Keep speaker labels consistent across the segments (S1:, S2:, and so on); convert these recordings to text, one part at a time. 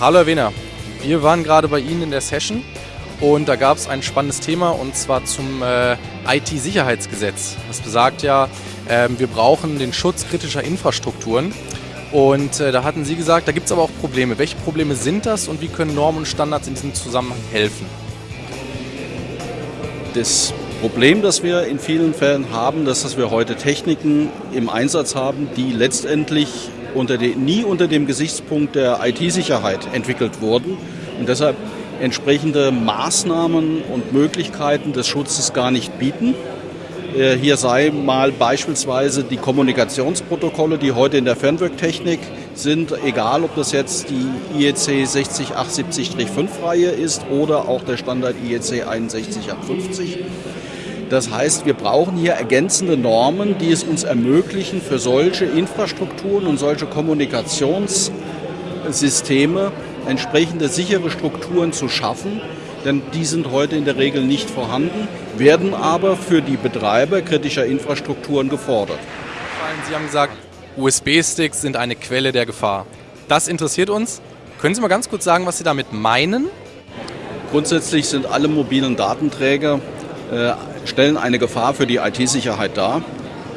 S1: Hallo Herr Wehner, wir waren gerade bei Ihnen in der Session und da gab es ein spannendes Thema und zwar zum äh, IT-Sicherheitsgesetz. Das besagt ja, äh, wir brauchen den Schutz kritischer Infrastrukturen und äh, da hatten Sie gesagt, da gibt es aber auch Probleme. Welche Probleme sind das und wie können Normen und Standards in diesem Zusammenhang helfen?
S2: Das Problem, das wir in vielen Fällen haben, ist, dass wir heute Techniken im Einsatz haben, die letztendlich unter die, nie unter dem Gesichtspunkt der IT-Sicherheit entwickelt wurden und deshalb entsprechende Maßnahmen und Möglichkeiten des Schutzes gar nicht bieten. Äh, hier sei mal beispielsweise die Kommunikationsprotokolle, die heute in der Fernwirktechnik sind, egal ob das jetzt die IEC 60870-5-Reihe ist oder auch der Standard IEC 61850. Das heißt, wir brauchen hier ergänzende Normen, die es uns ermöglichen, für solche Infrastrukturen und solche Kommunikationssysteme entsprechende sichere Strukturen zu schaffen, denn die sind heute in der Regel nicht vorhanden, werden aber für die Betreiber kritischer Infrastrukturen gefordert.
S1: Sie haben gesagt, USB-Sticks sind eine Quelle der Gefahr. Das interessiert uns. Können Sie mal ganz kurz sagen, was Sie damit meinen?
S2: Grundsätzlich sind alle mobilen Datenträger, äh, stellen eine Gefahr für die IT-Sicherheit dar.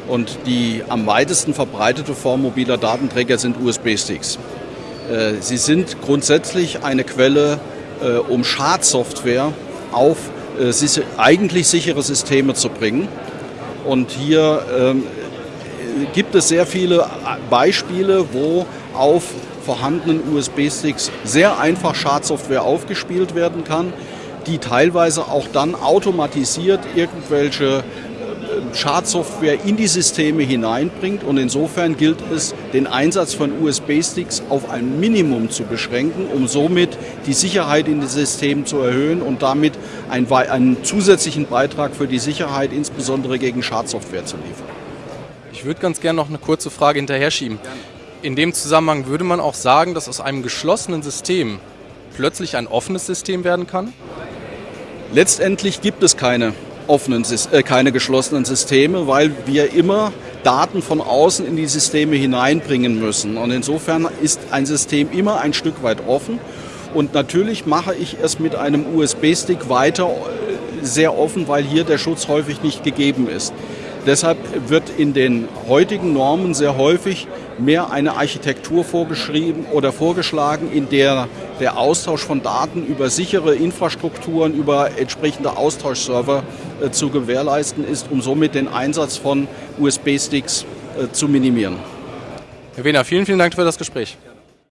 S2: Und die am weitesten verbreitete Form mobiler Datenträger sind USB-Sticks. Äh, sie sind grundsätzlich eine Quelle, äh, um Schadsoftware auf äh, eigentlich sichere Systeme zu bringen. Und hier ähm, gibt es sehr viele Beispiele, wo auf vorhandenen USB-Sticks sehr einfach Schadsoftware aufgespielt werden kann, die teilweise auch dann automatisiert irgendwelche Schadsoftware in die Systeme hineinbringt. Und insofern gilt es, den Einsatz von USB-Sticks auf ein Minimum zu beschränken, um somit die Sicherheit in den Systemen zu erhöhen und damit einen, einen zusätzlichen Beitrag für die Sicherheit, insbesondere gegen Schadsoftware, zu liefern.
S1: Ich würde ganz gerne noch eine kurze Frage hinterher schieben. In dem Zusammenhang würde man auch sagen, dass aus einem geschlossenen System plötzlich ein offenes System werden kann?
S2: Letztendlich gibt es keine offenen, äh, keine geschlossenen Systeme, weil wir immer Daten von außen in die Systeme hineinbringen müssen. Und insofern ist ein System immer ein Stück weit offen. Und natürlich mache ich es mit einem USB-Stick weiter äh, sehr offen, weil hier der Schutz häufig nicht gegeben ist. Deshalb wird in den heutigen Normen sehr häufig mehr eine Architektur vorgeschrieben oder vorgeschlagen, in der der Austausch von Daten über sichere Infrastrukturen, über entsprechende Austauschserver äh, zu gewährleisten ist, um somit den Einsatz von USB-Sticks äh, zu minimieren.
S1: Herr Wehner, vielen, vielen Dank für das Gespräch.